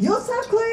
You're so Sinclair.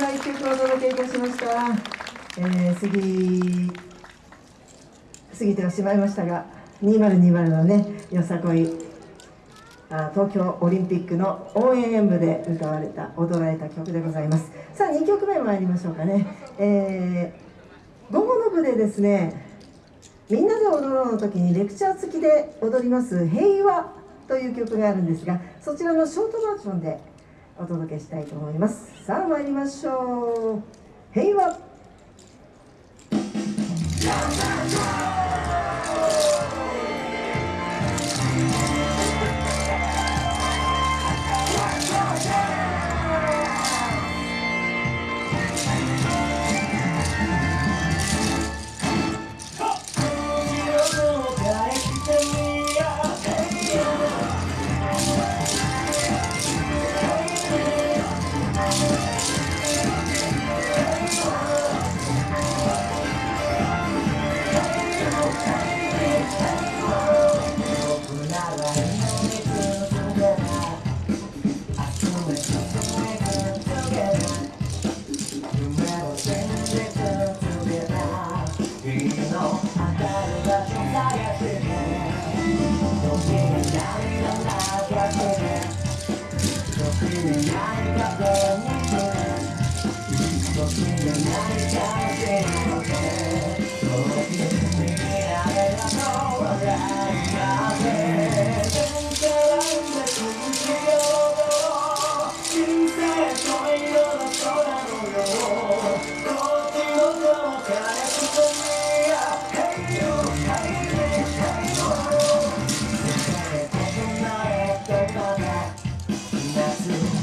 が一曲お届けいたしました、えー、過ぎ過ぎてはしまいましたが2020のねよさこいあ東京オリンピックの応援演舞で歌われた踊られた曲でございます。さあ2曲目参りましょうかね、えー、午後の部でですねみんなで踊ろうの時にレクチャー付きで踊ります「平和」という曲があるんですがそちらのショートバージョンでお届けしたいと思います。さあ参りましょう。平和。the night, got the moonshine. Keep fucking the night,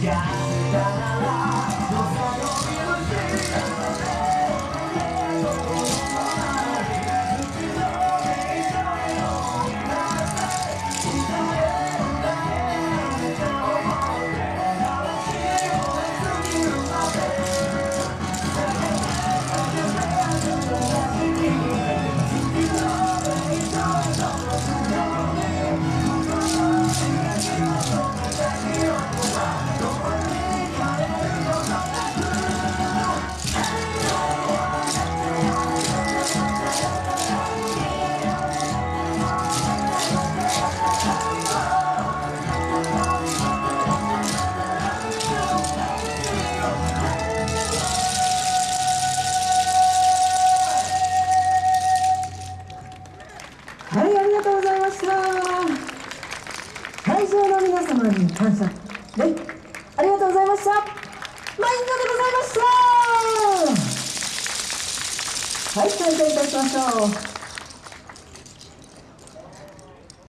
あ皆様に感謝ね。ありがとうございました。マインドでございました。はい再開いたしましょう。